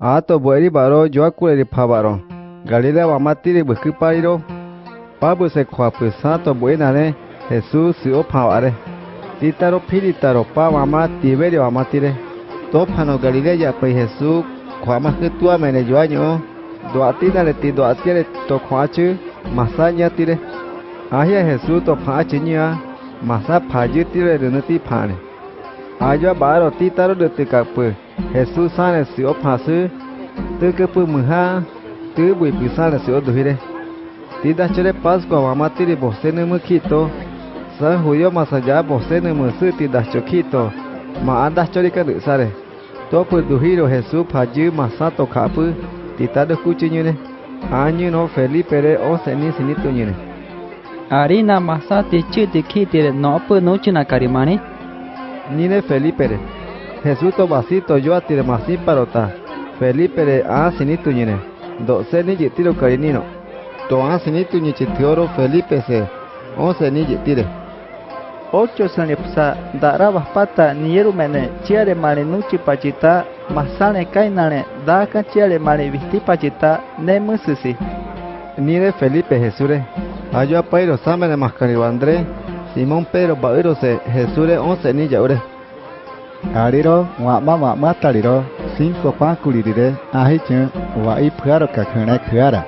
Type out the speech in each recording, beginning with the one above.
ato boeri baro joakulere phabaro galera wamatire bwikɨpariro pabu se kuapɨ santo buenare jesús sio phavare títaro piritaro pa mama tiberio amatire tópano galilea yapai jesús kuamajɨtuamene joaño'o do'atínare ti do'atiere tokua'achɨ masá ñatire ajia jesús topha'achɨ ñɨa masá phayɨtire rɨnɨ ti pha'are ayoa ba'aro títaro rɨtɨka'pɨ Jesús sale si op hasu tu que pu muha tu bui pu sale si oduhire ti da chere pascua mama tiri bose ne mukito san julio masaya bose ne musu ti da chokito ma anda chori ka sare. To pu duhiro Jesús phaju masato khapu ti ta de kuchinyune anyu no Felipe re o seni sinitunyune Arina masati chiti kitire no pu nuchina karimani. Nine Felipe re. Jesús Tobacito Yoati de Masín Parota, Felipe de Asinituyine, Doce Niyitiro Carinino, Toasinitu Chitioro Felipe C, Once Niyitire. Ocho sanipsa, darabas pata, nierumene, chiare malenuchi pachita, masane kainane, daka chiare malevisti pachita, nemusisi. Nire Felipe Jesure, ayo apairo samene mascaribandre, Simón Pedro Bavirose, Jesure once niyaure. Kariro wa ma ma ma taliro sin so pa kulirire ahi chen wa i pharo ka kene khara.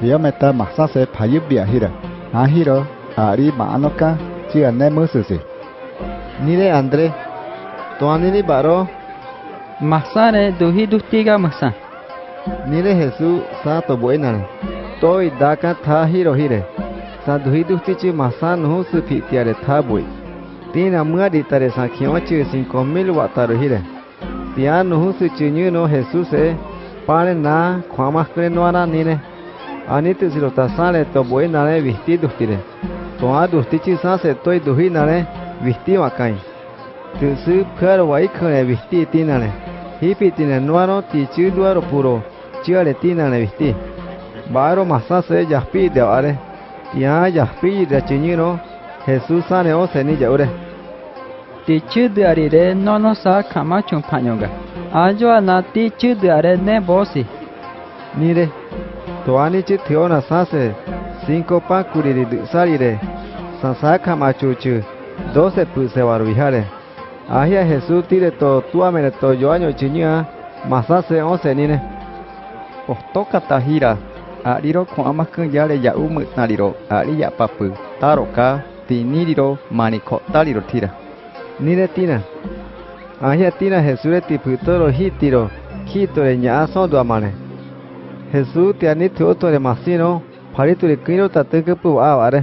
Dia meta masa se pa yubi ahira. Ahiro ari ma anoka chi ane mususi. Nire Andre toanini baro ma sa ne duhi duhtiga masa. Nire Jesu sa to buenare. Toi daka ta hiro hire. Sa duhi duhti chi masa no su pi tiare ta bui. Tina mua ditare sa kiochi cinco mil wataru hire. Tiano hu su chinyu no Jesús e. Pare na kwama kre noara nire. Anitu siro tasale to buenare visti dustire. Toa dustichi sa se toi duhi nare visti wakai. Tu su phar wai khane visti tinare. Hipi tine nuaro ti chu duaro puro. Chiare tinare visti. Baro masa se yaspi de are. Ya yaspi de chinyino. Jesús sane o seni yaure. Ti chudu arire nono sa kama chumpanyonga. Ajo ana ti chudu are ne bosi. Nire. Toani chi thiona sase. Cinco pa kuriri salire. Sansaka machuchu. Doce puse barbijare. Ahia Jesús tire to tuamene to yoaño chinyua. Masase o senine. Otoka tahira. Ariro kwama yare ya umu nariro. Ari ya papu. Taroka. ti ni di ro mani kho ta li ro thira ni re ti na a ya ti na he su re ti phu to ro hi ti ro khi to re nya so do ma ne he su ti ani tho to re ma si no phari tu re kin ro ta te ke pu a wa re